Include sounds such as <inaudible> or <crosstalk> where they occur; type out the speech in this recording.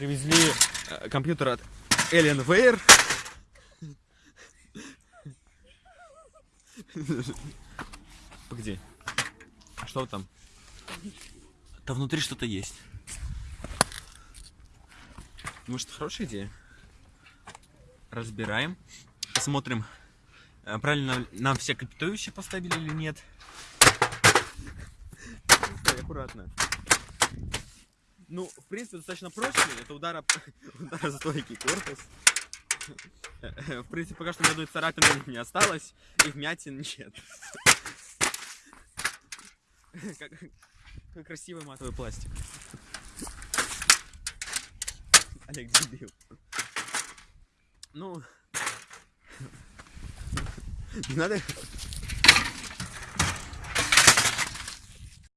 привезли э, компьютер от Alienware. Погоди. А что там? Там внутри что-то есть. Может, хорошая идея? Разбираем. Посмотрим, э, правильно нам все капитующие поставили или нет. Аккуратно. Ну, в принципе, достаточно просто. Это удар, об- <laughs> ударостойкий корпус. <laughs> В принципе, пока что ни одной царапины не осталось, и вмятин нет. <laughs> Как, красивый матовый пластик. Олег дебил. Ну, не надо